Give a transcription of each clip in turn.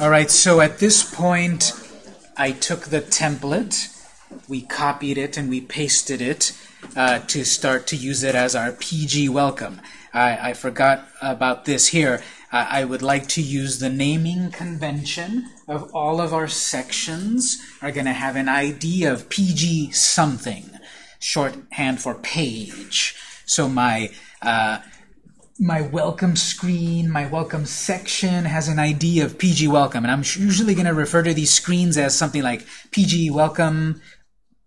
All right, so at this point, I took the template, we copied it, and we pasted it uh, to start to use it as our PG welcome. I, I forgot about this here. I, I would like to use the naming convention of all of our sections are going to have an ID of PG something, shorthand for page. So my uh, my welcome screen, my welcome section has an ID of PG welcome, and I'm usually going to refer to these screens as something like PG welcome,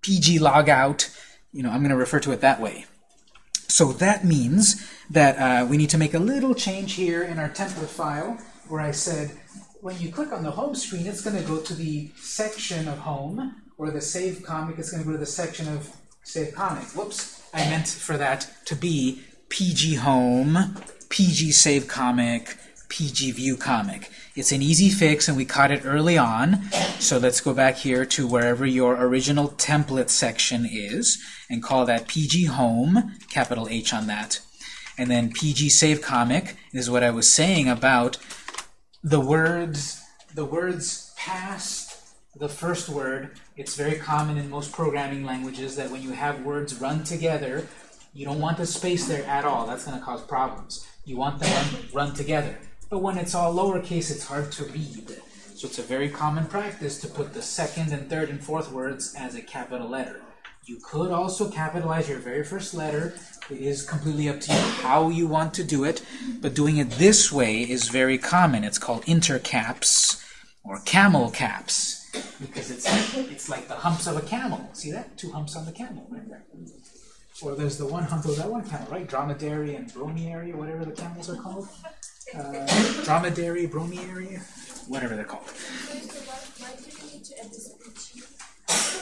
PG logout. You know, I'm going to refer to it that way. So that means that uh, we need to make a little change here in our template file where I said when you click on the home screen, it's going to go to the section of home, or the save comic, it's going to go to the section of save comic. Whoops, I meant for that to be PG Home, PG Save Comic, PG View Comic. It's an easy fix and we caught it early on. So let's go back here to wherever your original template section is and call that PG Home, capital H on that. And then PG Save Comic is what I was saying about the words, the words past the first word. It's very common in most programming languages that when you have words run together, you don't want the space there at all. That's going to cause problems. You want them run, run together. But when it's all lowercase, it's hard to read. So it's a very common practice to put the second and third and fourth words as a capital letter. You could also capitalize your very first letter. It is completely up to you how you want to do it, but doing it this way is very common. It's called intercaps or camel caps because it's it's like the humps of a camel. See that? Two humps on the camel right there. Or there's the one of that one camel, right? Dromedary and bromiary, whatever the camels are called. Uh, dromedary, bromiary, whatever they're called.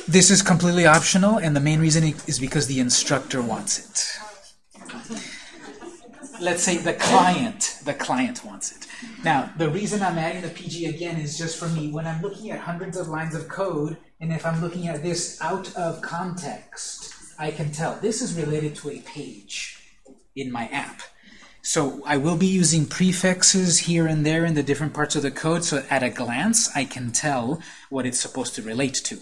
This is completely optional, and the main reason is because the instructor wants it. Let's say the client, the client wants it. Now, the reason I'm adding the PG again is just for me, when I'm looking at hundreds of lines of code, and if I'm looking at this out of context, I can tell this is related to a page in my app. So I will be using prefixes here and there in the different parts of the code, so at a glance I can tell what it's supposed to relate to.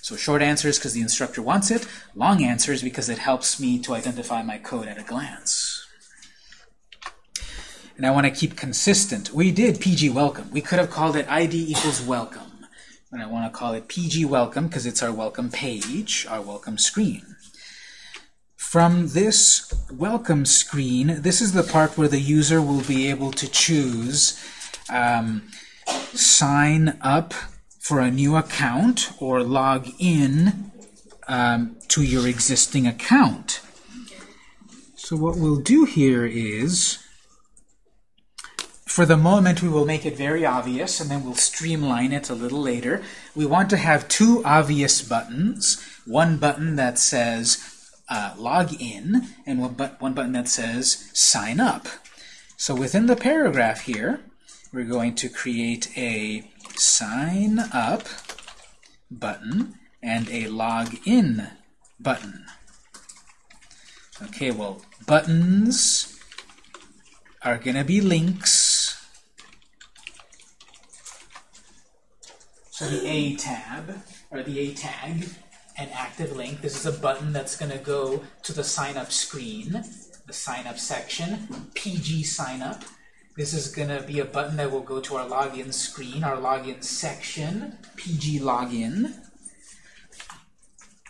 So short answers because the instructor wants it. Long answers because it helps me to identify my code at a glance. And I want to keep consistent. We did PG welcome. We could have called it ID equals welcome. But I want to call it PG welcome because it's our welcome page, our welcome screen. From this welcome screen, this is the part where the user will be able to choose um, sign up for a new account or log in um, to your existing account. So what we'll do here is, for the moment we will make it very obvious and then we'll streamline it a little later. We want to have two obvious buttons. One button that says uh, log in and one, but one button that says sign up. So within the paragraph here, we're going to create a sign up button and a log in button. Okay, well, buttons are going to be links. So the A tab, or the A tag, an active link. This is a button that's going to go to the sign up screen, the sign up section, PG sign up. This is going to be a button that will go to our login screen, our login section, PG login.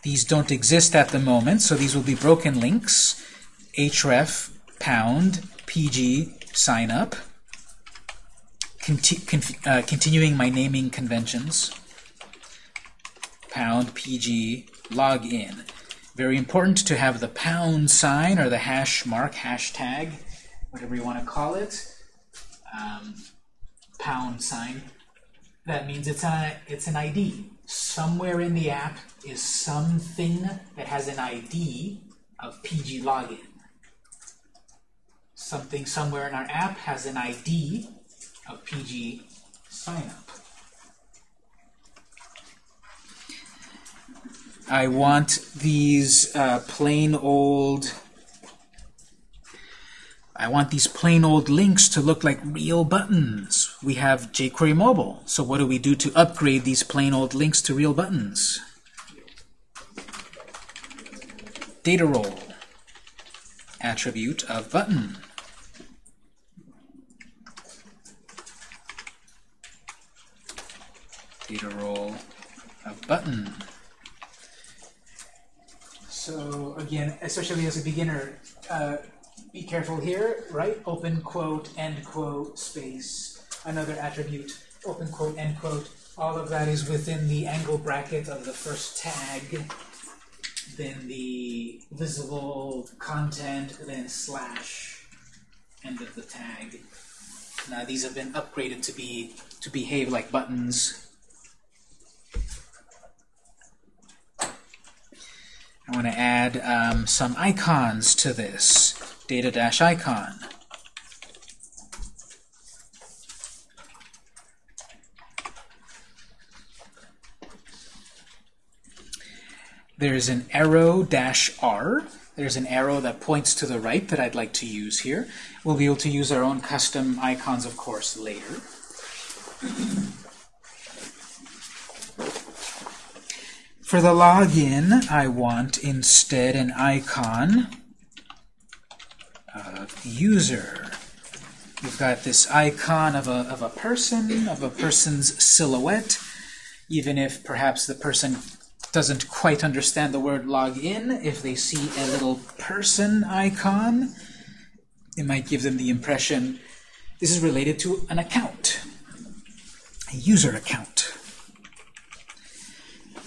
These don't exist at the moment, so these will be broken links. href pound PG sign up. Conti uh, continuing my naming conventions pound pg login. Very important to have the pound sign or the hash mark, hashtag, whatever you want to call it, um, pound sign. That means it's, a, it's an ID. Somewhere in the app is something that has an ID of PG login. Something somewhere in our app has an ID of PG sign I want these uh, plain old I want these plain old links to look like real buttons. we have jQuery Mobile. So what do we do to upgrade these plain old links to real buttons? Data role, attribute of button. Data role of button. So again, especially as a beginner, uh, be careful here, right? Open quote, end quote, space, another attribute, open quote, end quote. All of that is within the angle bracket of the first tag, then the visible content, then slash, end of the tag. Now these have been upgraded to be to behave like buttons. I want to add um, some icons to this. Data-icon. There's an arrow dash R. There's an arrow that points to the right that I'd like to use here. We'll be able to use our own custom icons, of course, later. For the login, I want instead an icon of user. We've got this icon of a, of a person, of a person's silhouette, even if perhaps the person doesn't quite understand the word login, if they see a little person icon, it might give them the impression this is related to an account, a user account.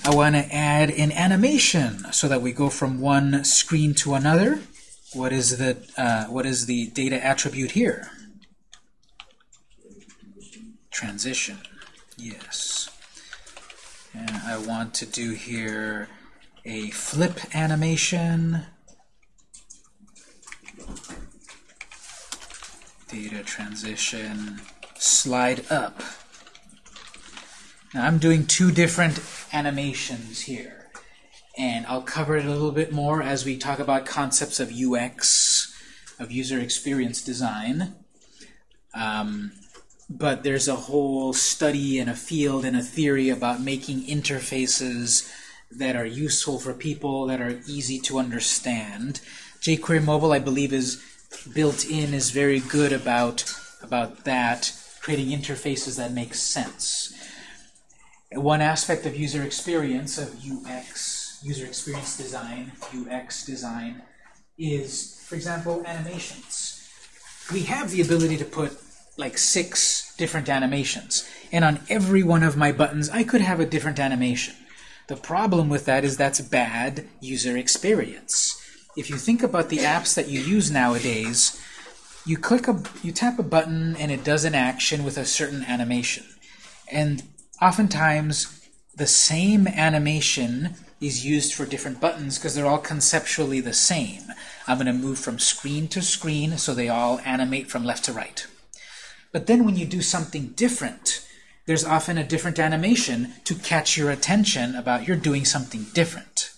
I want to add an animation so that we go from one screen to another. What is the uh, what is the data attribute here? Transition. Yes. And I want to do here a flip animation. Data transition. Slide up. Now I'm doing two different animations here. And I'll cover it a little bit more as we talk about concepts of UX, of user experience design. Um, but there's a whole study and a field and a theory about making interfaces that are useful for people, that are easy to understand. jQuery Mobile, I believe, is built in, is very good about, about that, creating interfaces that make sense. One aspect of user experience, of UX, user experience design, UX design, is, for example, animations. We have the ability to put like six different animations. And on every one of my buttons, I could have a different animation. The problem with that is that's bad user experience. If you think about the apps that you use nowadays, you click a, you tap a button and it does an action with a certain animation. And oftentimes, the same animation is used for different buttons because they're all conceptually the same. I'm going to move from screen to screen so they all animate from left to right. But then when you do something different, there's often a different animation to catch your attention about you're doing something different.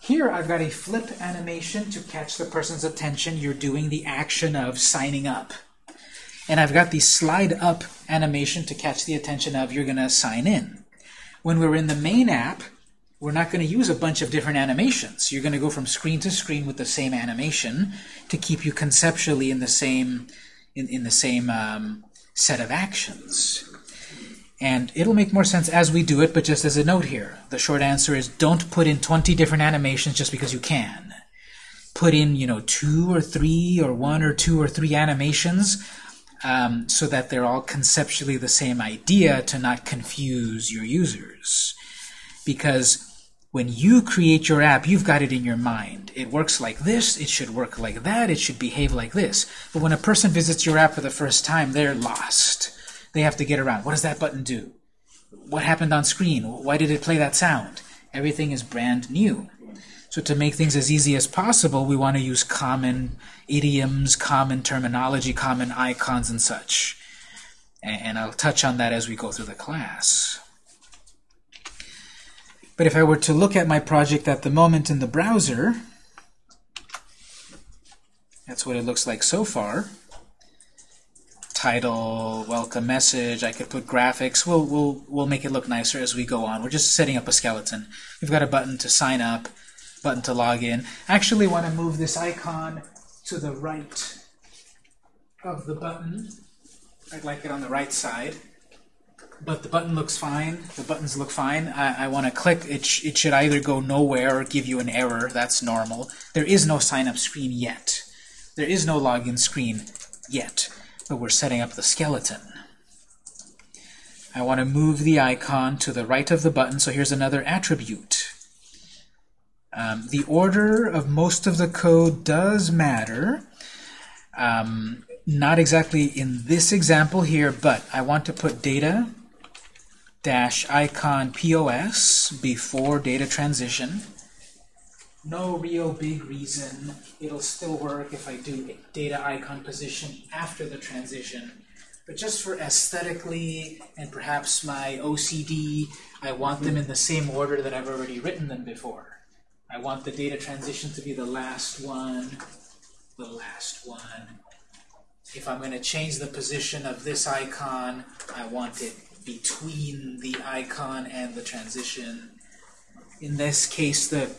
Here I've got a flip animation to catch the person's attention. You're doing the action of signing up. And I've got the slide up animation to catch the attention of you're going to sign in. When we're in the main app, we're not going to use a bunch of different animations. You're going to go from screen to screen with the same animation to keep you conceptually in the same in, in the same um, set of actions. And it'll make more sense as we do it, but just as a note here, the short answer is don't put in 20 different animations just because you can. Put in, you know, two or three or one or two or three animations um, so that they're all conceptually the same idea to not confuse your users. Because when you create your app, you've got it in your mind. It works like this, it should work like that, it should behave like this. But when a person visits your app for the first time, they're lost. They have to get around. What does that button do? What happened on screen? Why did it play that sound? Everything is brand new. So to make things as easy as possible, we want to use common idioms, common terminology, common icons, and such. And I'll touch on that as we go through the class. But if I were to look at my project at the moment in the browser, that's what it looks like so far. title, welcome message. I could put graphics. We'll, we'll, we'll make it look nicer as we go on. We're just setting up a skeleton. We've got a button to sign up, button to log in. Actually want to move this icon to the right of the button. I'd like it on the right side. But the button looks fine. The buttons look fine. I, I want to click. It, sh it should either go nowhere or give you an error. That's normal. There is no sign-up screen yet. There is no login screen yet. But we're setting up the skeleton. I want to move the icon to the right of the button. So here's another attribute. Um, the order of most of the code does matter. Um, not exactly in this example here, but I want to put data dash icon POS before data transition. No real big reason. It'll still work if I do data icon position after the transition. But just for aesthetically and perhaps my OCD, I want them in the same order that I've already written them before. I want the data transition to be the last one, the last one. If I'm going to change the position of this icon, I want it between the icon and the transition. In this case, the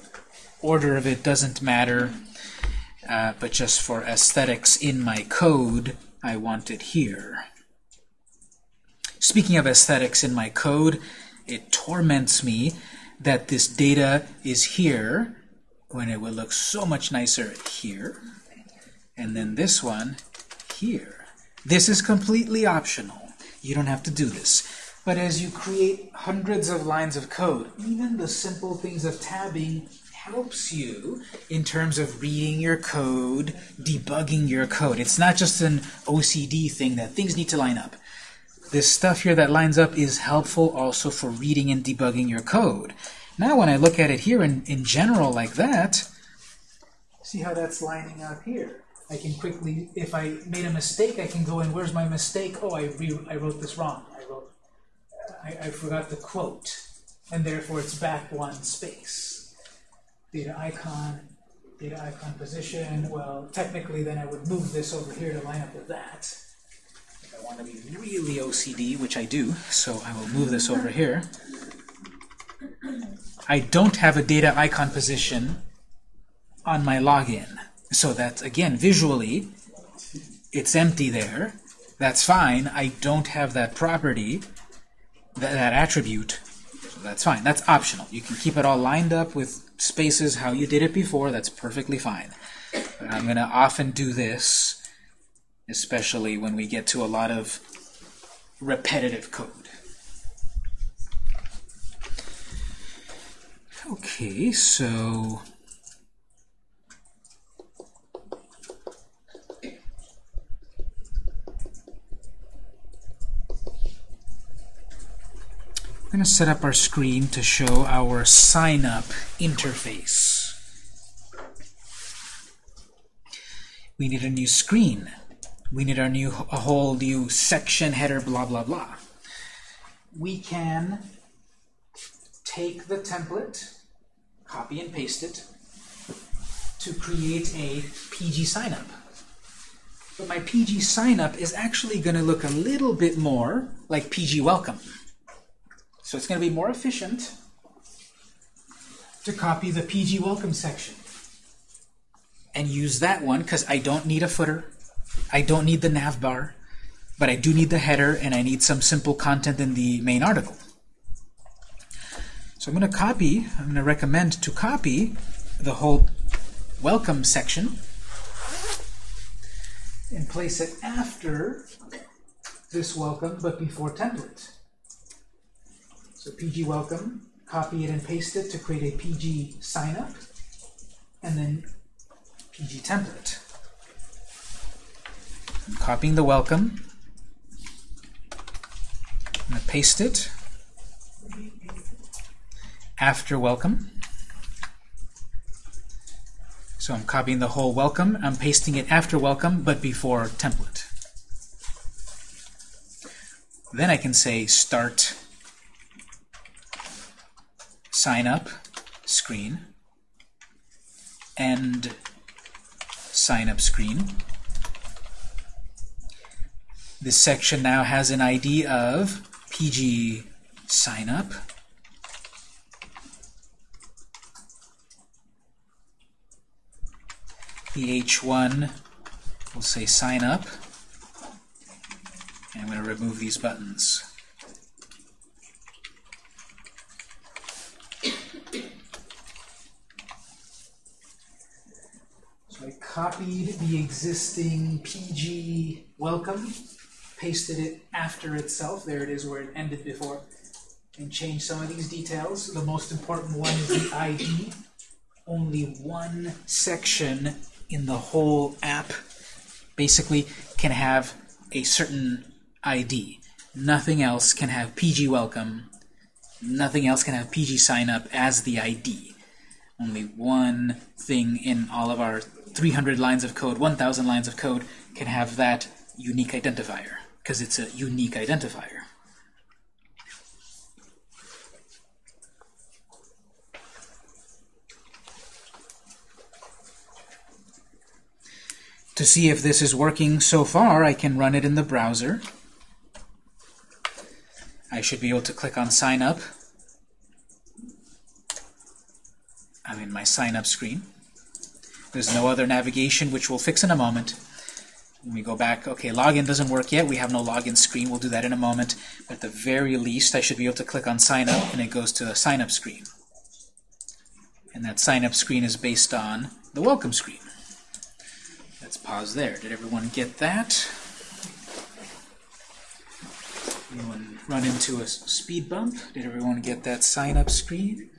order of it doesn't matter, uh, but just for aesthetics in my code, I want it here. Speaking of aesthetics in my code, it torments me that this data is here when it would look so much nicer here. And then this one here. This is completely optional. You don't have to do this. But as you create hundreds of lines of code, even the simple things of tabbing helps you in terms of reading your code, debugging your code. It's not just an OCD thing that things need to line up. This stuff here that lines up is helpful also for reading and debugging your code. Now when I look at it here in, in general like that, see how that's lining up here. I can quickly, if I made a mistake, I can go in, where's my mistake? Oh, I, re I wrote this wrong. I wrote, I, I forgot the quote, and therefore it's back one space. Data icon, data icon position, well, technically then I would move this over here to line up with that. I want to be really OCD, which I do, so I will move this over here. I don't have a data icon position on my login. So that, again, visually, it's empty there. That's fine. I don't have that property, that, that attribute. So that's fine. That's optional. You can keep it all lined up with spaces how you did it before. That's perfectly fine. But I'm going to often do this, especially when we get to a lot of repetitive code. Okay, so I'm going to set up our screen to show our sign up interface. We need a new screen. We need our new a whole new section header blah blah blah. We can take the template, copy and paste it to create a PG signup. But my PG signup is actually going to look a little bit more like PG welcome. So it's going to be more efficient to copy the PG welcome section and use that one because I don't need a footer. I don't need the nav bar, but I do need the header and I need some simple content in the main article. So I'm going to copy, I'm going to recommend to copy the whole welcome section and place it after this welcome but before template. So PG welcome, copy it and paste it to create a PG signup, and then PG template. Copying the welcome. I'm going to paste it after welcome. So I'm copying the whole welcome. I'm pasting it after welcome, but before template. Then I can say start sign up screen and sign up screen. This section now has an ID of PG sign up. The H1 will say sign up. And I'm going to remove these buttons. So I copied the existing PG welcome, pasted it after itself. There it is where it ended before. And changed some of these details. The most important one is the ID. Only one section in the whole app basically can have a certain ID. Nothing else can have PG welcome. Nothing else can have PG sign up as the ID. Only one thing in all of our 300 lines of code, 1,000 lines of code, can have that unique identifier, because it's a unique identifier. To see if this is working so far, I can run it in the browser. I should be able to click on Sign Up. I'm in my Sign Up screen. There's no other navigation, which we'll fix in a moment. When we go back, okay, login doesn't work yet. We have no login screen. We'll do that in a moment. But at the very least, I should be able to click on Sign Up, and it goes to the Sign Up screen. And that Sign Up screen is based on the Welcome screen. Let's pause there. Did everyone get that? Anyone run into a speed bump? Did everyone get that Sign Up screen?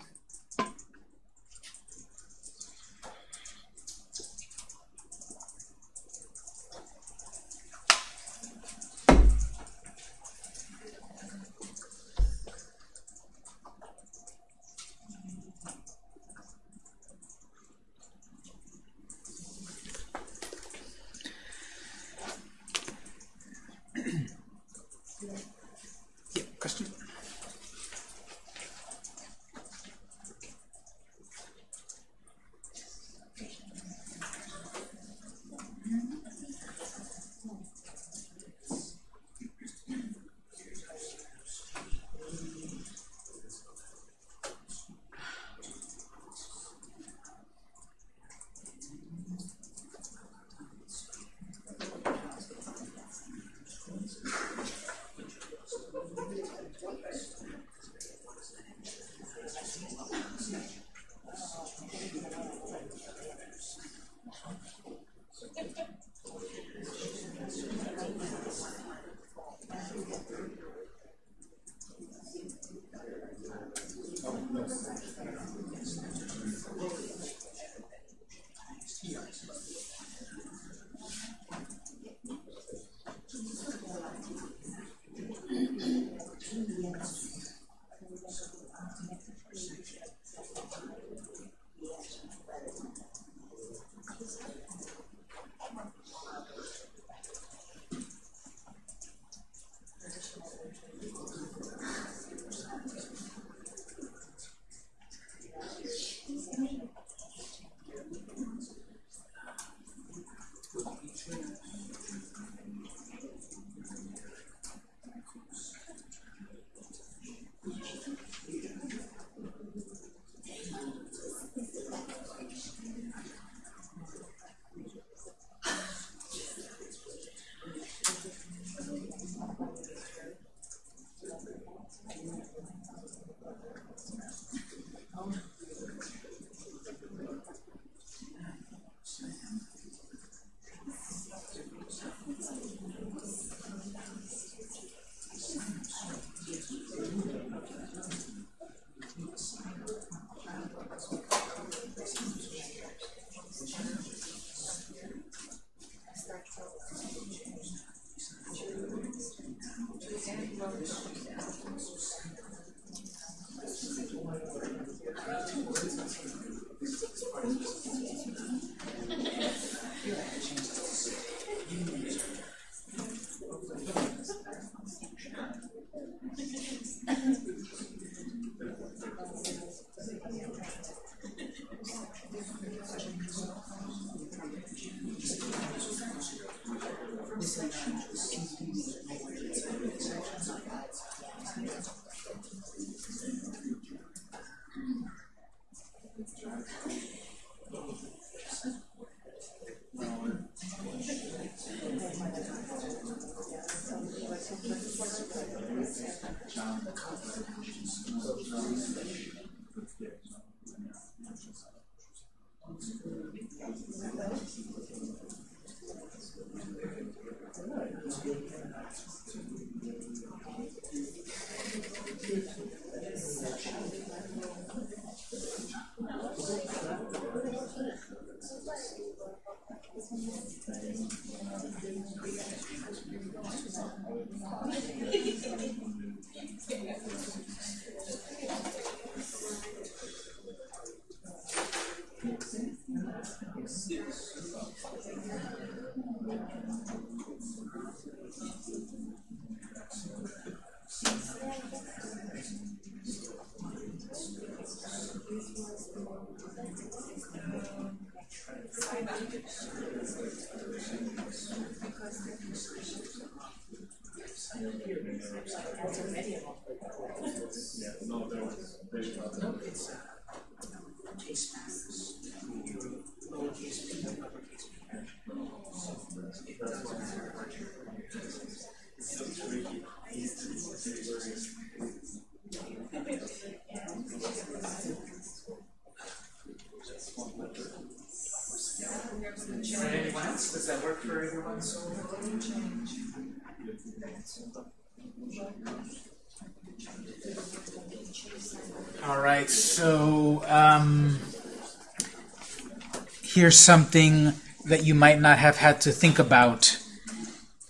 Here's something that you might not have had to think about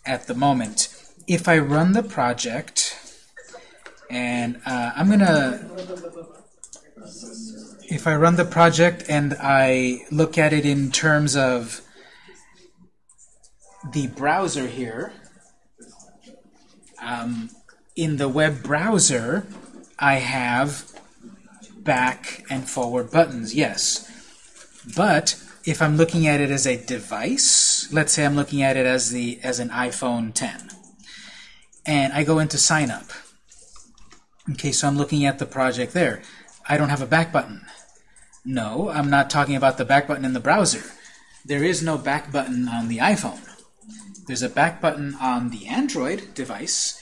at the moment. If I run the project, and uh, I'm gonna, if I run the project and I look at it in terms of the browser here, um, in the web browser, I have back and forward buttons, yes. But if I'm looking at it as a device, let's say I'm looking at it as the as an iPhone 10, and I go into sign up. Okay, so I'm looking at the project there. I don't have a back button. No, I'm not talking about the back button in the browser. There is no back button on the iPhone. There's a back button on the Android device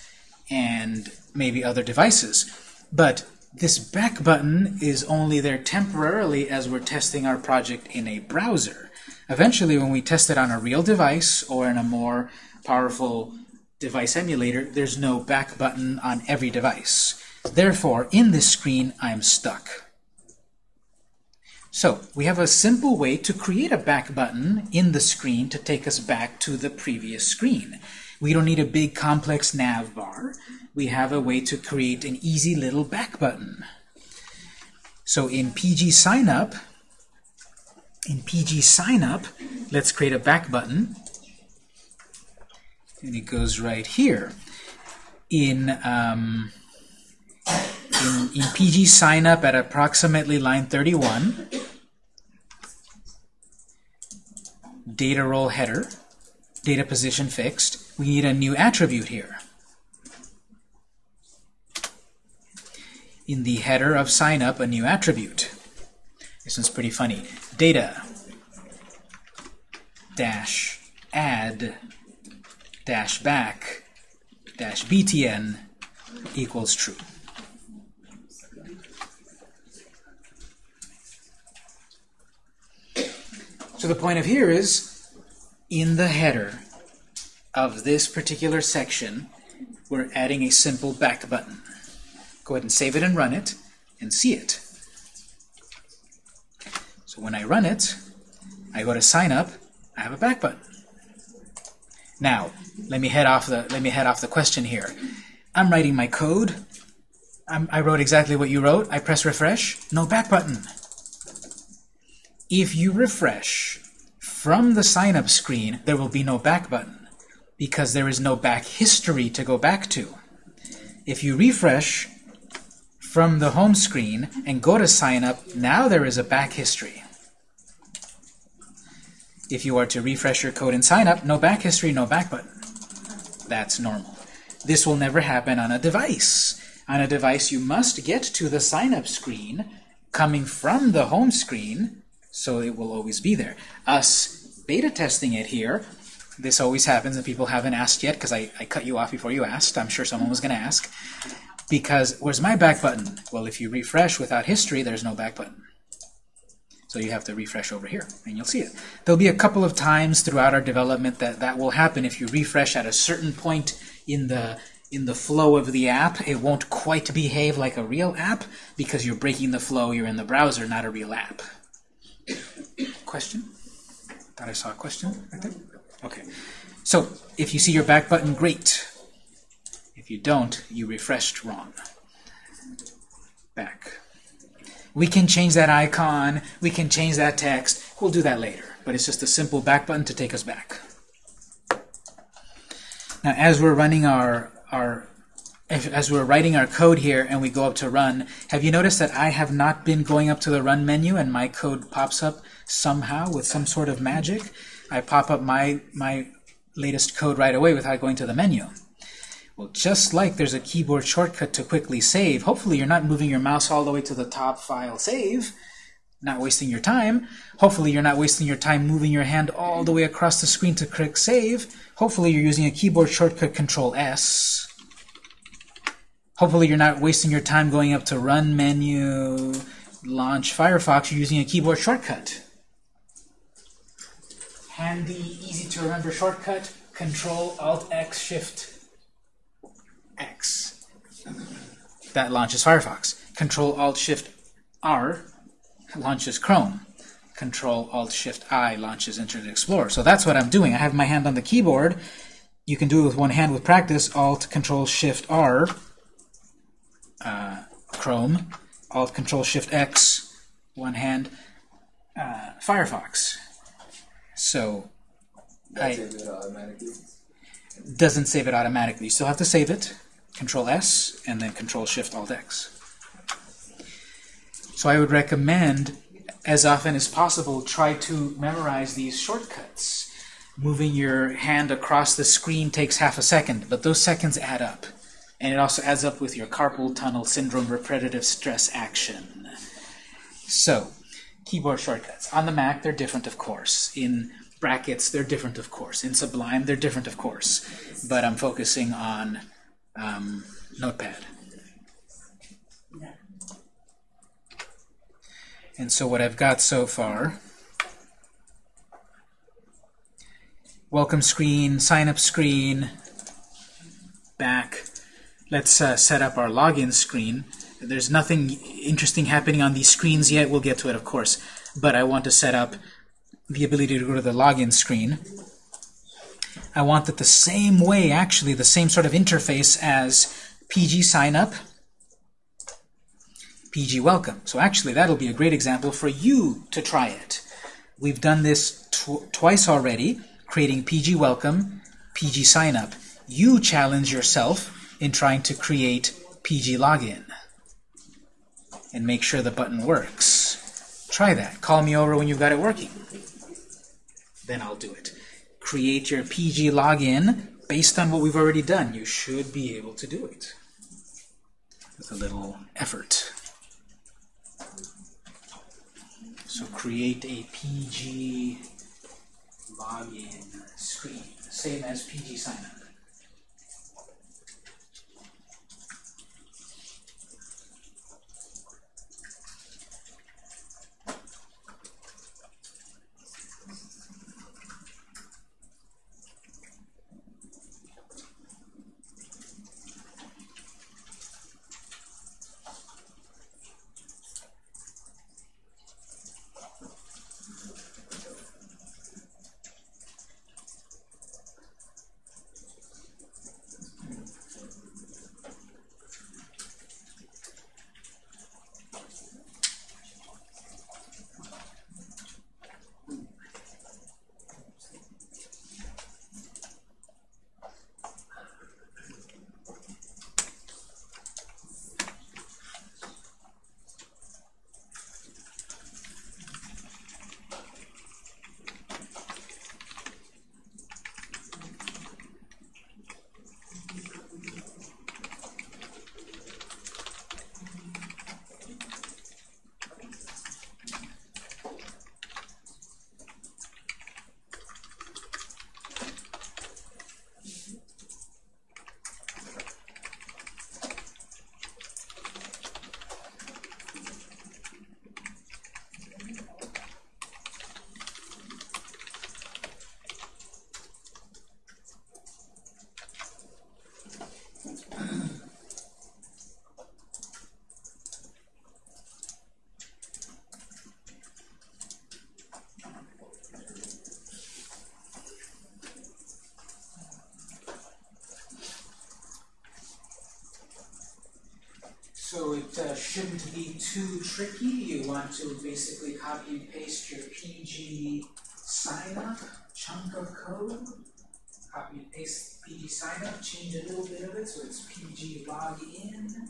and maybe other devices. But this back button is only there temporarily as we're testing our project in a browser. Eventually, when we test it on a real device or in a more powerful device emulator, there's no back button on every device. Therefore, in this screen, I'm stuck. So, we have a simple way to create a back button in the screen to take us back to the previous screen. We don't need a big complex nav bar. We have a way to create an easy little back button. So in PG Signup, in PG Signup, let's create a back button. And it goes right here. In, um, in, in PG Signup at approximately line 31, data role header, data position fixed, we need a new attribute here. In the header of sign up, a new attribute. This one's pretty funny. Data dash add dash back dash btn equals true. So the point of here is, in the header of this particular section, we're adding a simple back button. Go ahead and save it and run it, and see it. So when I run it, I go to sign up, I have a back button. Now, let me head off the let me head off the question here. I'm writing my code. I'm, I wrote exactly what you wrote. I press refresh. No back button. If you refresh from the sign up screen, there will be no back button because there is no back history to go back to. If you refresh from the home screen and go to sign up, now there is a back history. If you are to refresh your code and sign up, no back history, no back button. That's normal. This will never happen on a device. On a device, you must get to the sign-up screen coming from the home screen, so it will always be there. Us beta testing it here, this always happens and people haven't asked yet because I, I cut you off before you asked. I'm sure someone was going to ask. Because where's my back button? Well, if you refresh without history, there's no back button. So you have to refresh over here, and you'll see it. There'll be a couple of times throughout our development that that will happen. If you refresh at a certain point in the in the flow of the app, it won't quite behave like a real app because you're breaking the flow. You're in the browser, not a real app. Question? Thought I saw a question right there. Okay. So if you see your back button, great. If you don't, you refreshed wrong. Back. We can change that icon. We can change that text. We'll do that later. But it's just a simple back button to take us back. Now, as we're running our, our as we're writing our code here and we go up to run, have you noticed that I have not been going up to the run menu and my code pops up somehow with some sort of magic? I pop up my, my latest code right away without going to the menu. Well, just like there's a keyboard shortcut to quickly save, hopefully you're not moving your mouse all the way to the top file save, not wasting your time. Hopefully you're not wasting your time moving your hand all the way across the screen to click save. Hopefully you're using a keyboard shortcut Control S. Hopefully you're not wasting your time going up to Run menu, launch Firefox, you're using a keyboard shortcut. Handy, easy to remember shortcut, Control Alt X Shift X. That launches Firefox. Control Alt Shift R launches Chrome. Control Alt Shift I launches Internet Explorer. So that's what I'm doing. I have my hand on the keyboard. You can do it with one hand with practice. Alt Control Shift R uh, Chrome. Alt Control Shift X one hand uh, Firefox. So I, doesn't save it automatically. You still have to save it. Control S and then Control Shift Alt X. So I would recommend, as often as possible, try to memorize these shortcuts. Moving your hand across the screen takes half a second, but those seconds add up. And it also adds up with your carpal tunnel syndrome repetitive stress action. So, keyboard shortcuts. On the Mac, they're different, of course. In brackets, they're different, of course. In Sublime, they're different, of course. But I'm focusing on um, Notepad. And so what I've got so far, welcome screen, sign up screen, back. Let's uh, set up our login screen. There's nothing interesting happening on these screens yet. We'll get to it, of course. But I want to set up the ability to go to the login screen. I want that the same way, actually, the same sort of interface as PG sign up, PG welcome. So actually, that'll be a great example for you to try it. We've done this tw twice already, creating PG welcome, PG sign up. You challenge yourself in trying to create PG login and make sure the button works. Try that. Call me over when you've got it working. Then I'll do it. Create your PG login based on what we've already done. You should be able to do it with a little effort. So create a PG login screen, same as PG signup. So it uh, shouldn't be too tricky. You want to basically copy and paste your PG sign up chunk of code, copy and paste PG sign up, change a little bit of it so it's PG login,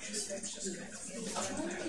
сейчас, сейчас, сейчас.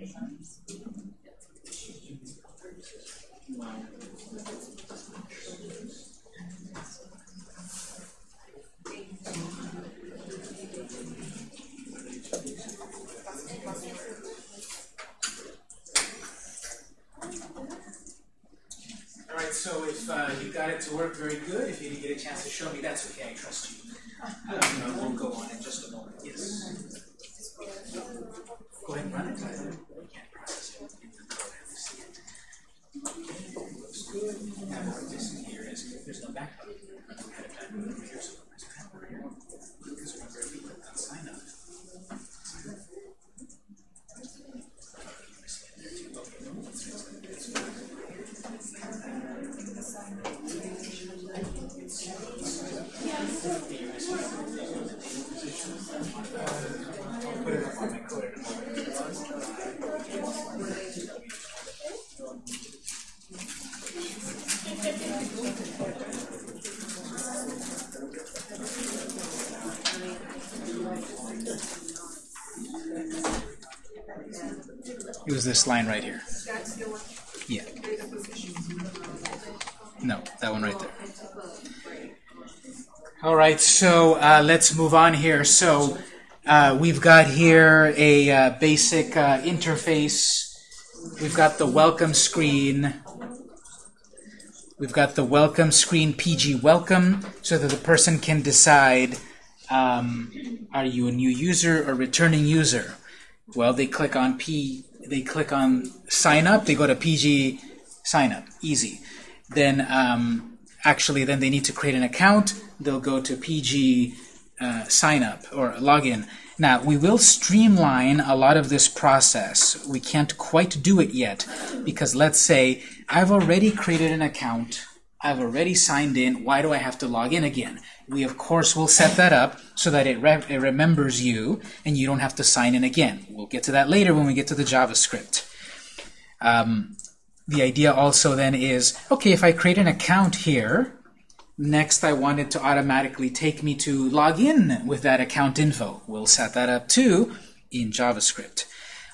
based. Good. And what I'm missing here is there's no backup ahead of time. Right here. Yeah. No, that one right there. All right, so uh, let's move on here. So uh, we've got here a uh, basic uh, interface. We've got the welcome screen. We've got the welcome screen PG welcome so that the person can decide um, are you a new user or returning user? Well, they click on P, they click on sign up, they go to PG sign up, easy. Then um, actually then they need to create an account, they'll go to PG uh, sign up or login. Now, we will streamline a lot of this process. We can't quite do it yet because let's say I've already created an account, I've already signed in, why do I have to log in again? We, of course, will set that up so that it, re it remembers you and you don't have to sign in again. We'll get to that later when we get to the JavaScript. Um, the idea also then is, okay, if I create an account here, next I want it to automatically take me to log in with that account info. We'll set that up too in JavaScript.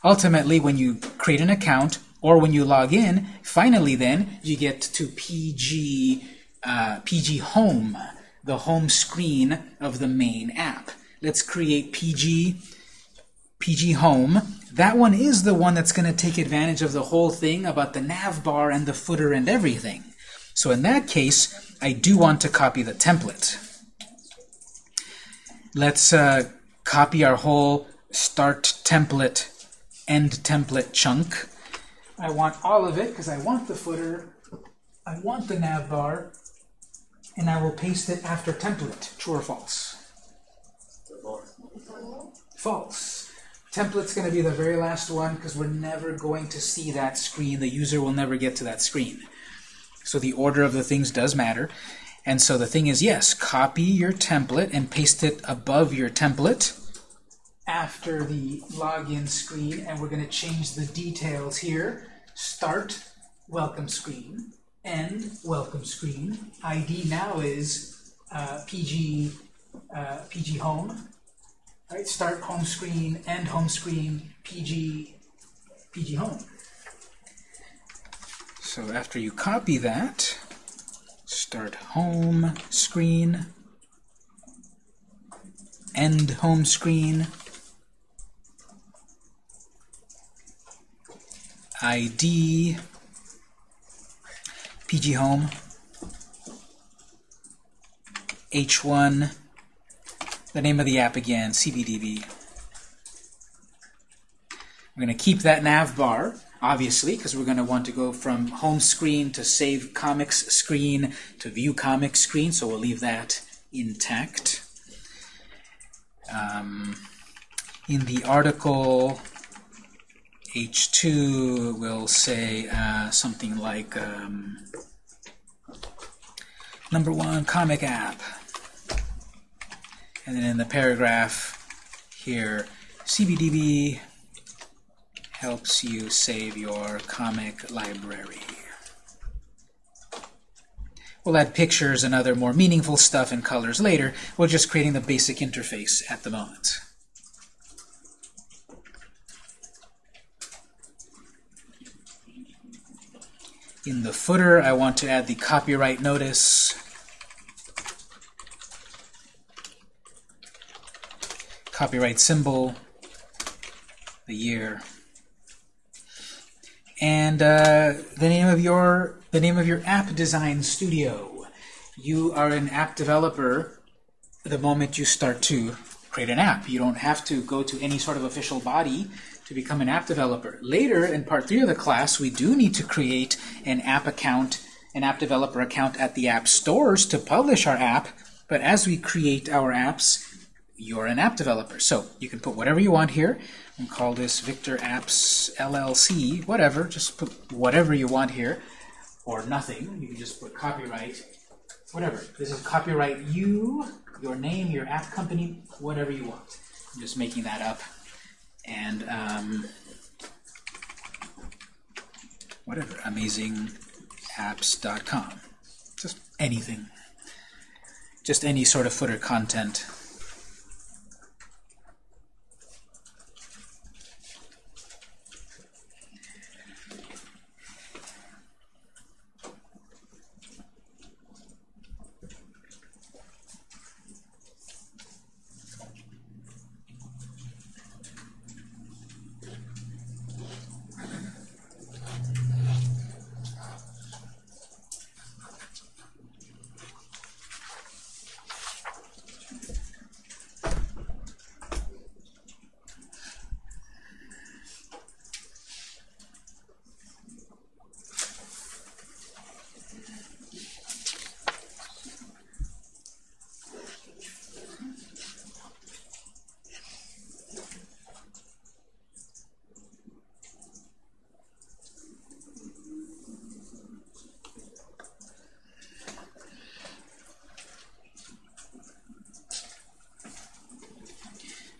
Ultimately, when you create an account or when you log in, finally then you get to PG, uh, PG Home, the home screen of the main app. Let's create PG PG Home. That one is the one that's going to take advantage of the whole thing about the nav bar and the footer and everything. So in that case, I do want to copy the template. Let's uh, copy our whole start template, end template chunk. I want all of it because I want the footer, I want the nav bar, and I will paste it after template. True or false? False. Template's going to be the very last one because we're never going to see that screen. The user will never get to that screen. So the order of the things does matter. And so the thing is, yes, copy your template and paste it above your template after the login screen. And we're going to change the details here. Start, welcome screen. End, welcome screen. ID now is uh, PG, uh, PG home. Right, start home screen, end home screen, PG, PG home. So after you copy that, start home screen, end home screen, ID, PG home, H1, the name of the app again, CBDB. We're going to keep that nav bar, obviously, because we're going to want to go from home screen to save comics screen to view comics screen, so we'll leave that intact. Um, in the article, H2 will say uh, something like um, number one comic app. And then in the paragraph here, CBDB helps you save your comic library. We'll add pictures and other more meaningful stuff and colors later. We're just creating the basic interface at the moment. In the footer, I want to add the copyright notice. Copyright symbol, the year, and uh, the name of your the name of your app design studio. You are an app developer the moment you start to create an app. You don't have to go to any sort of official body to become an app developer. Later, in part three of the class, we do need to create an app account, an app developer account at the app stores to publish our app. But as we create our apps, you're an app developer. So you can put whatever you want here and call this Victor Apps LLC, whatever. Just put whatever you want here, or nothing. You can just put copyright, whatever. This is copyright you, your name, your app company, whatever you want. I'm just making that up. And um, whatever, amazingapps.com. Just anything. Just any sort of footer content.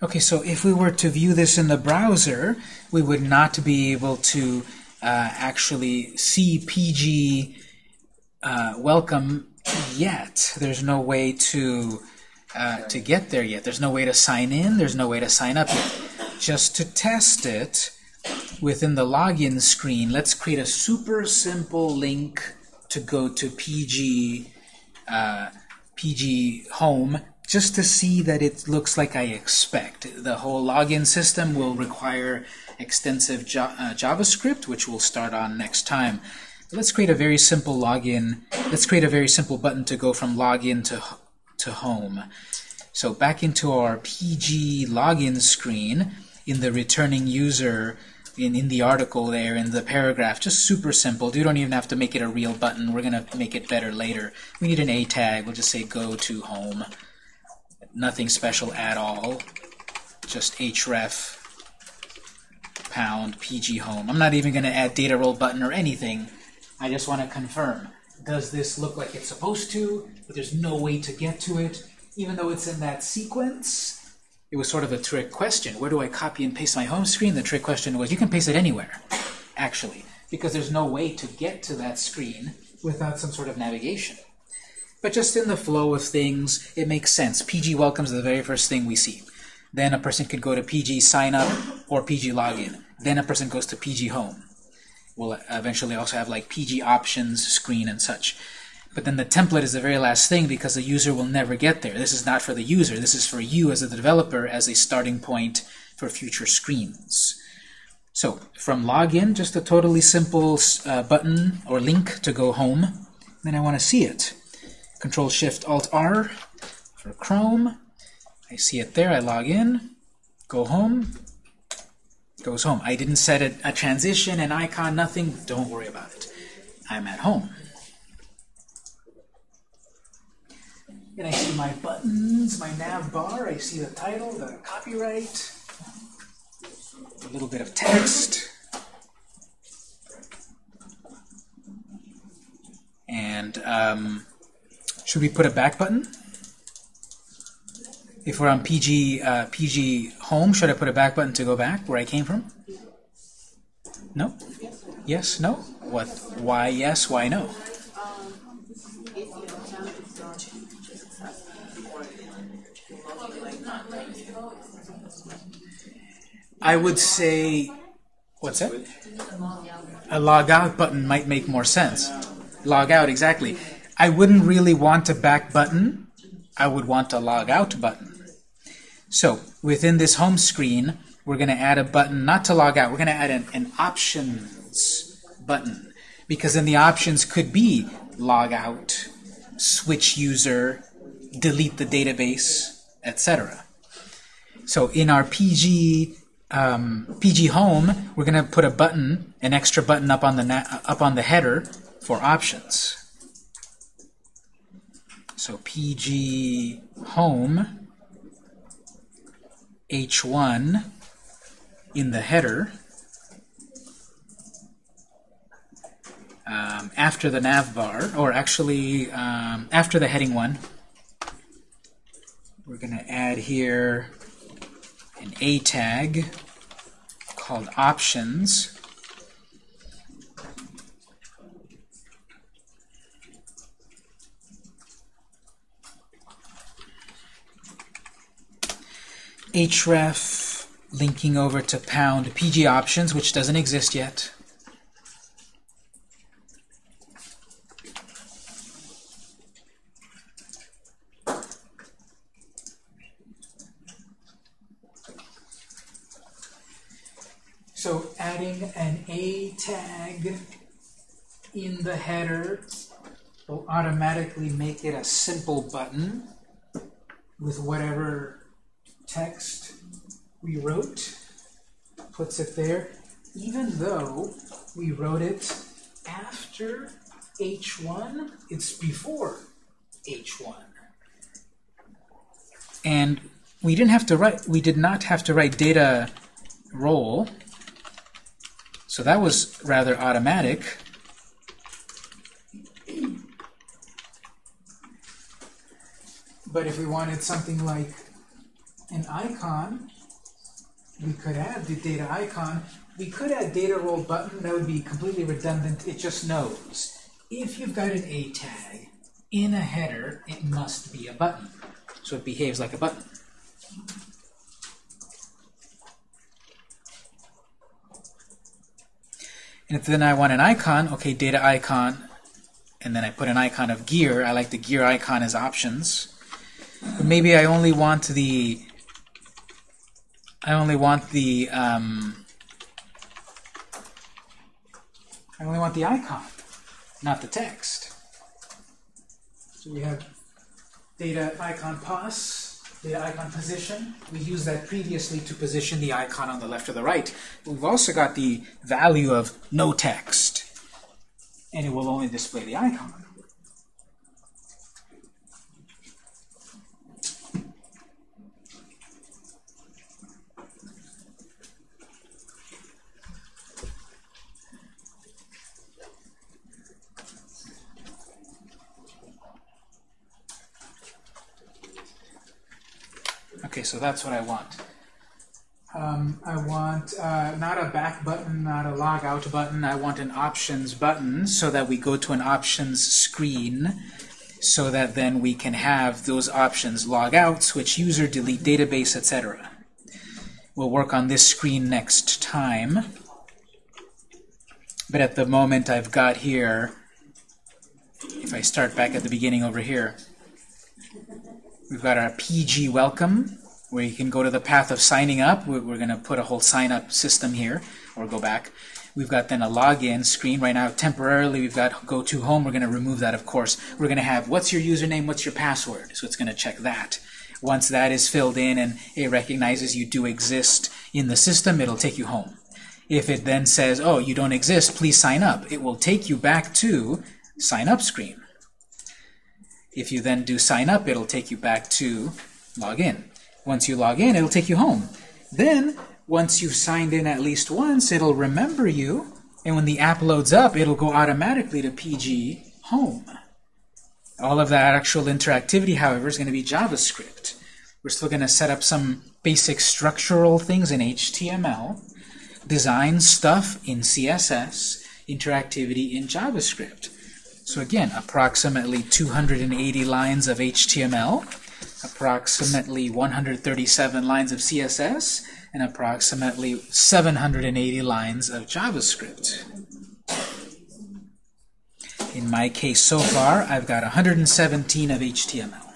Okay, so if we were to view this in the browser, we would not be able to uh, actually see PG uh, welcome yet. There's no way to uh, to get there yet. There's no way to sign in. There's no way to sign up yet. Just to test it within the login screen, let's create a super simple link to go to PG uh, PG Home just to see that it looks like I expect. The whole login system will require extensive uh, JavaScript, which we'll start on next time. Let's create a very simple login. Let's create a very simple button to go from login to, to home. So back into our PG login screen, in the returning user, in, in the article there, in the paragraph, just super simple. You don't even have to make it a real button. We're going to make it better later. We need an A tag. We'll just say go to home. Nothing special at all. Just href pound pg home. I'm not even going to add data role button or anything. I just want to confirm. Does this look like it's supposed to? But there's no way to get to it. Even though it's in that sequence, it was sort of a trick question. Where do I copy and paste my home screen? The trick question was you can paste it anywhere, actually, because there's no way to get to that screen without some sort of navigation. But just in the flow of things, it makes sense. PG welcomes the very first thing we see. Then a person could go to PG sign up or PG login. Then a person goes to PG home. We'll eventually also have like PG options screen and such. But then the template is the very last thing because the user will never get there. This is not for the user. This is for you as a developer as a starting point for future screens. So from login, just a totally simple uh, button or link to go home. Then I want to see it. Control Shift Alt R for Chrome. I see it there. I log in, go home, goes home. I didn't set a, a transition, an icon, nothing. Don't worry about it. I'm at home. And I see my buttons, my nav bar. I see the title, the copyright, a little bit of text. And um, should we put a back button? If we're on PG uh, PG home, should I put a back button to go back where I came from? No? Yes? No? What? Why yes? Why no? I would say, what's that? A log out button might make more sense. Log out, exactly. I wouldn't really want a back button. I would want a log out button. So within this home screen, we're going to add a button, not to log out, we're going to add an, an options button. Because then the options could be log out, switch user, delete the database, etc. So in our PG um, PG Home, we're going to put a button, an extra button up on the up on the header for options. So PG Home H1 in the header um, after the nav bar, or actually um, after the heading one. We're going to add here an A tag called options. Href linking over to pound pg options, which doesn't exist yet. So adding an A tag in the header will automatically make it a simple button with whatever text we wrote, puts it there, even though we wrote it after H1, it's before H1. And we didn't have to write, we did not have to write data role, so that was rather automatic. But if we wanted something like an icon, we could add the data icon. We could add data role button. That would be completely redundant. It just knows. If you've got an A tag in a header, it must be a button. So it behaves like a button. And if then I want an icon, okay, data icon, and then I put an icon of gear. I like the gear icon as options. But maybe I only want the I only want the um, I only want the icon, not the text. So we have data icon pos, data icon position. We used that previously to position the icon on the left or the right. We've also got the value of no text, and it will only display the icon. Okay, so that's what I want. Um, I want uh, not a back button, not a log out button. I want an options button so that we go to an options screen so that then we can have those options log out, switch user, delete database, etc. We'll work on this screen next time. But at the moment I've got here, if I start back at the beginning over here, We've got our PG welcome, where you can go to the path of signing up. We're, we're going to put a whole sign up system here, or go back. We've got then a login screen. Right now, temporarily, we've got go to home. We're going to remove that, of course. We're going to have what's your username, what's your password. So it's going to check that. Once that is filled in and it recognizes you do exist in the system, it'll take you home. If it then says, oh, you don't exist, please sign up, it will take you back to sign up screen. If you then do sign up, it'll take you back to log in. Once you log in, it'll take you home. Then, once you've signed in at least once, it'll remember you, and when the app loads up, it'll go automatically to PG home. All of that actual interactivity, however, is going to be JavaScript. We're still going to set up some basic structural things in HTML, design stuff in CSS, interactivity in JavaScript. So again, approximately 280 lines of HTML, approximately 137 lines of CSS, and approximately 780 lines of JavaScript. In my case so far, I've got 117 of HTML.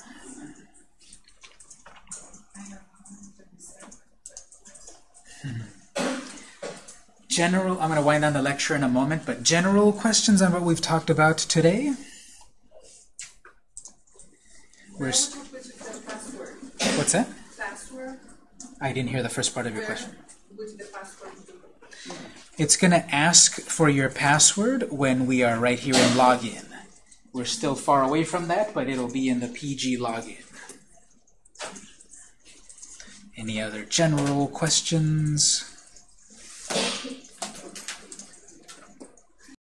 general, I'm going to wind down the lecture in a moment, but general questions on what we've talked about today? We're What's that? Password. I didn't hear the first part of your question. Which the password do. It's going to ask for your password when we are right here in login. We're still far away from that, but it'll be in the PG login. Any other general questions?